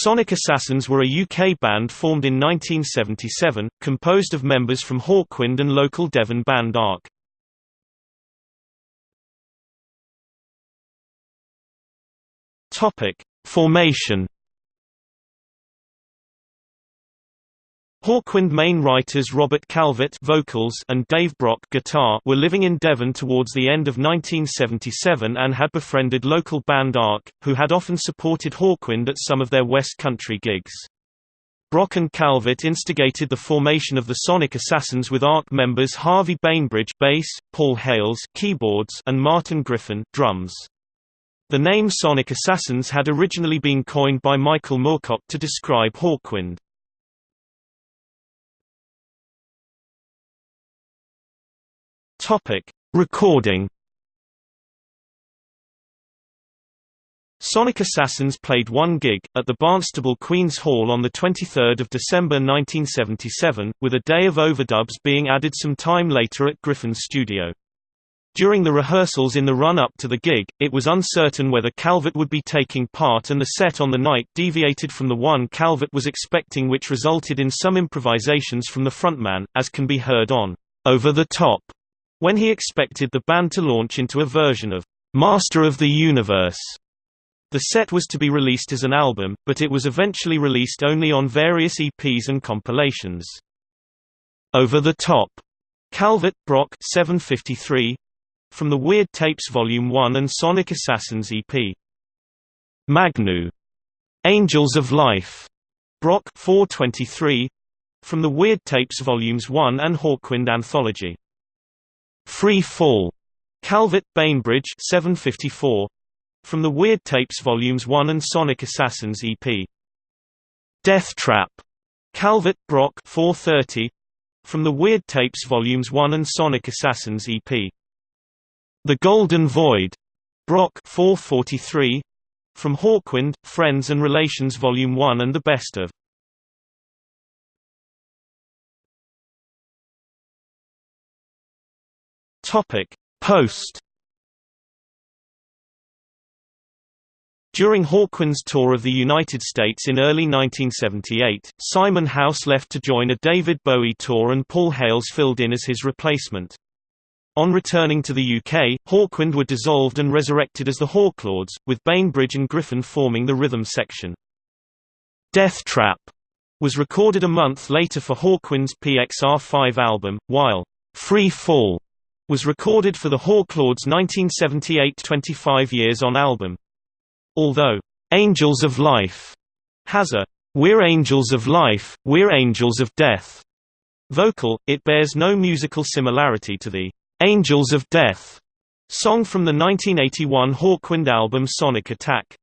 Sonic Assassins were a UK band formed in 1977, composed of members from Hawkwind and local Devon band Arc. Formation Hawkwind main writers Robert Calvert vocals and Dave Brock guitar were living in Devon towards the end of 1977 and had befriended local band Arc, who had often supported Hawkwind at some of their West Country gigs. Brock and Calvert instigated the formation of the Sonic Assassins with Arc members Harvey Bainbridge bass, Paul Hales keyboards and Martin Griffin drums. The name Sonic Assassins had originally been coined by Michael Moorcock to describe Hawkwind. Topic: Recording. Sonic Assassins played one gig, at the Barnstaple Queen's Hall on 23 December 1977, with a day of overdubs being added some time later at Griffin's studio. During the rehearsals in the run-up to the gig, it was uncertain whether Calvert would be taking part and the set on the night deviated from the one Calvert was expecting which resulted in some improvisations from the frontman, as can be heard on Over the Top when he expected the band to launch into a version of Master of the Universe. The set was to be released as an album, but it was eventually released only on various EPs and compilations. Over the Top, Calvert, Brock 753, from the Weird Tapes Volume 1 and Sonic Assassins EP. Magnu, Angels of Life, Brock 423, from the Weird Tapes Volumes 1 and Hawkwind Anthology. Free Fall, Calvert Bainbridge 754, from the Weird Tapes Volumes 1 and Sonic Assassins EP. Death Trap, Calvert Brock 430, from the Weird Tapes Volumes 1 and Sonic Assassins EP. The Golden Void, Brock 443, from Hawkwind, Friends and Relations Volume 1 and the Best of. Topic: Post During Hawkwind's tour of the United States in early 1978, Simon House left to join a David Bowie tour and Paul Hales filled in as his replacement. On returning to the UK, Hawkwind were dissolved and resurrected as the Hawklords, with Bainbridge and Griffin forming the rhythm section. Death Trap was recorded a month later for Hawkwind's PXR5 album, while Free Fall was recorded for the Hawklords' 1978 25 Years On album. Although, "'Angels of Life' has a "'We're Angels of Life, We're Angels of Death' vocal, it bears no musical similarity to the "'Angels of Death' song from the 1981 Hawkwind album Sonic Attack.